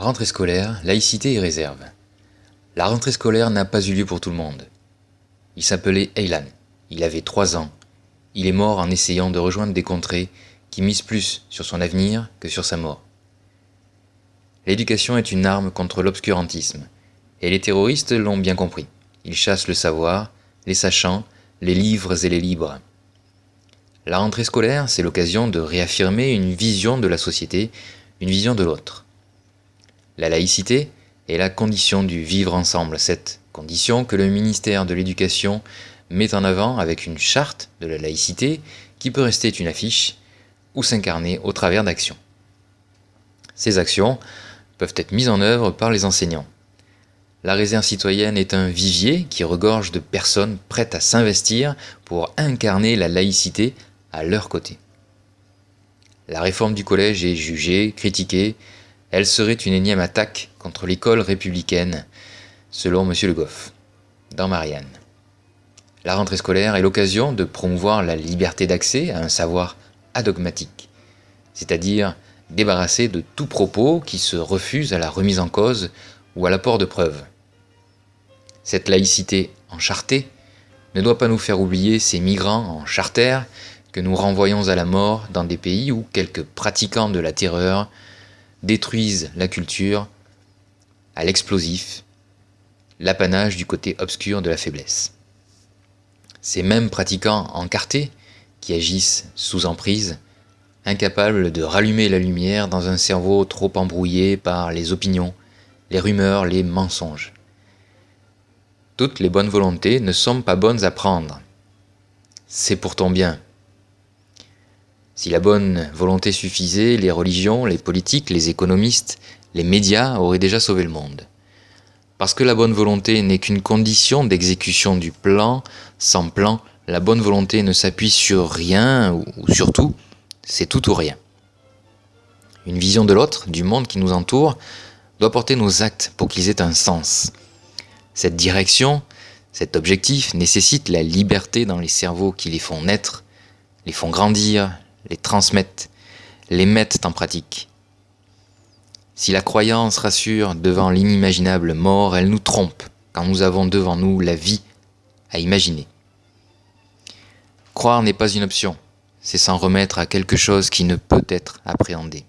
Rentrée scolaire, laïcité et réserve. La rentrée scolaire n'a pas eu lieu pour tout le monde. Il s'appelait Eilan. Il avait 3 ans. Il est mort en essayant de rejoindre des contrées qui misent plus sur son avenir que sur sa mort. L'éducation est une arme contre l'obscurantisme, et les terroristes l'ont bien compris. Ils chassent le savoir, les sachants, les livres et les libres. La rentrée scolaire, c'est l'occasion de réaffirmer une vision de la société, une vision de l'autre. La laïcité est la condition du vivre ensemble, cette condition que le ministère de l'Éducation met en avant avec une charte de la laïcité qui peut rester une affiche ou s'incarner au travers d'actions. Ces actions peuvent être mises en œuvre par les enseignants. La réserve citoyenne est un vivier qui regorge de personnes prêtes à s'investir pour incarner la laïcité à leur côté. La réforme du collège est jugée, critiquée, elle serait une énième attaque contre l'école républicaine, selon M. Le Goff, dans Marianne. La rentrée scolaire est l'occasion de promouvoir la liberté d'accès à un savoir adogmatique, c'est-à-dire débarrassé de tout propos qui se refuse à la remise en cause ou à l'apport de preuves. Cette laïcité enchartée ne doit pas nous faire oublier ces migrants en charter que nous renvoyons à la mort dans des pays où quelques pratiquants de la terreur détruisent la culture à l'explosif, l'apanage du côté obscur de la faiblesse. Ces mêmes pratiquants encartés qui agissent sous emprise, incapables de rallumer la lumière dans un cerveau trop embrouillé par les opinions, les rumeurs, les mensonges. Toutes les bonnes volontés ne sont pas bonnes à prendre. C'est pourtant bien. Si la bonne volonté suffisait, les religions, les politiques, les économistes, les médias auraient déjà sauvé le monde. Parce que la bonne volonté n'est qu'une condition d'exécution du plan, sans plan, la bonne volonté ne s'appuie sur rien ou sur tout, c'est tout ou rien. Une vision de l'autre, du monde qui nous entoure, doit porter nos actes pour qu'ils aient un sens. Cette direction, cet objectif nécessite la liberté dans les cerveaux qui les font naître, les font grandir, les transmettent, les mettent en pratique. Si la croyance rassure devant l'inimaginable mort, elle nous trompe quand nous avons devant nous la vie à imaginer. Croire n'est pas une option, c'est s'en remettre à quelque chose qui ne peut être appréhendé.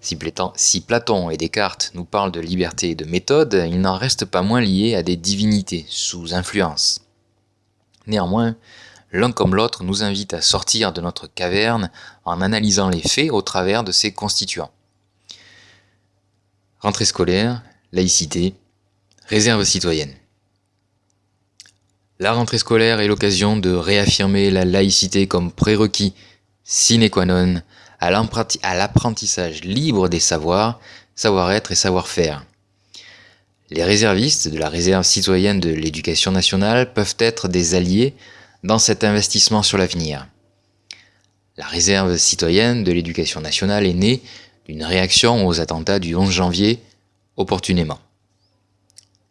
Si Platon et Descartes nous parlent de liberté et de méthode, il n'en reste pas moins lié à des divinités sous influence. Néanmoins, l'un comme l'autre nous invite à sortir de notre caverne en analysant les faits au travers de ses constituants. Rentrée scolaire, laïcité, réserve citoyenne. La rentrée scolaire est l'occasion de réaffirmer la laïcité comme prérequis sine qua non à l'apprentissage libre des savoirs, savoir-être et savoir-faire. Les réservistes de la réserve citoyenne de l'éducation nationale peuvent être des alliés dans cet investissement sur l'avenir. La réserve citoyenne de l'éducation nationale est née d'une réaction aux attentats du 11 janvier opportunément.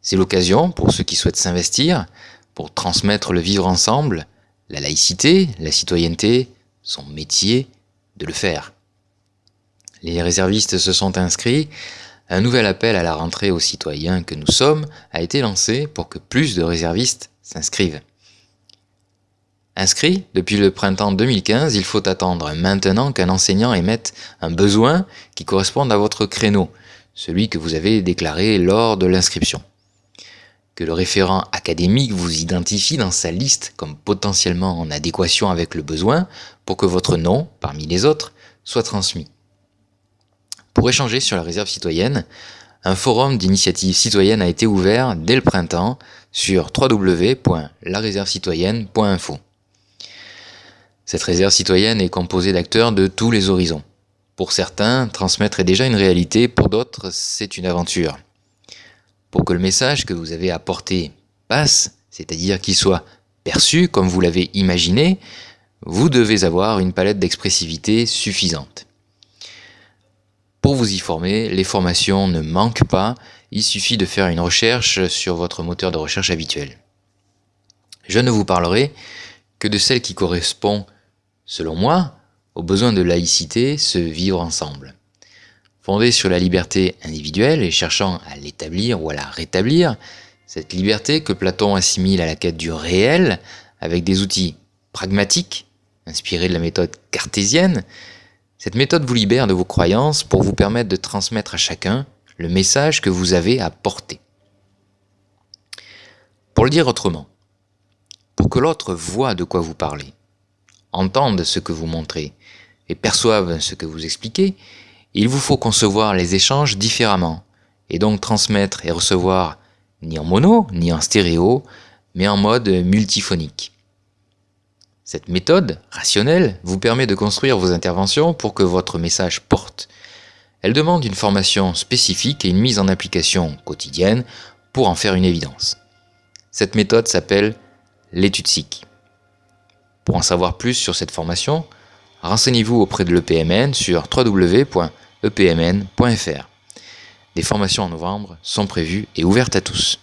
C'est l'occasion pour ceux qui souhaitent s'investir pour transmettre le vivre ensemble, la laïcité, la citoyenneté, son métier, de le faire. Les réservistes se sont inscrits, un nouvel appel à la rentrée aux citoyens que nous sommes a été lancé pour que plus de réservistes s'inscrivent. Inscrit depuis le printemps 2015, il faut attendre maintenant qu'un enseignant émette un besoin qui corresponde à votre créneau, celui que vous avez déclaré lors de l'inscription que le référent académique vous identifie dans sa liste comme potentiellement en adéquation avec le besoin pour que votre nom, parmi les autres, soit transmis. Pour échanger sur la réserve citoyenne, un forum d'initiative citoyenne a été ouvert dès le printemps sur www.laréservecitoyenne.info. Cette réserve citoyenne est composée d'acteurs de tous les horizons. Pour certains, transmettre est déjà une réalité, pour d'autres, c'est une aventure. Pour que le message que vous avez apporté passe, c'est-à-dire qu'il soit perçu comme vous l'avez imaginé, vous devez avoir une palette d'expressivité suffisante. Pour vous y former, les formations ne manquent pas, il suffit de faire une recherche sur votre moteur de recherche habituel. Je ne vous parlerai que de celle qui correspond, selon moi, aux besoins de laïcité, se vivre ensemble. Fondée sur la liberté individuelle et cherchant à l'établir ou à la rétablir, cette liberté que Platon assimile à la quête du réel avec des outils pragmatiques, inspirés de la méthode cartésienne, cette méthode vous libère de vos croyances pour vous permettre de transmettre à chacun le message que vous avez à porter. Pour le dire autrement, pour que l'autre voit de quoi vous parlez, entende ce que vous montrez et perçoive ce que vous expliquez, il vous faut concevoir les échanges différemment et donc transmettre et recevoir ni en mono ni en stéréo, mais en mode multiphonique. Cette méthode rationnelle vous permet de construire vos interventions pour que votre message porte. Elle demande une formation spécifique et une mise en application quotidienne pour en faire une évidence. Cette méthode s'appelle l'étude SIC. Pour en savoir plus sur cette formation, renseignez-vous auprès de l'EPMN sur www.epmn.fr. Des formations en novembre sont prévues et ouvertes à tous.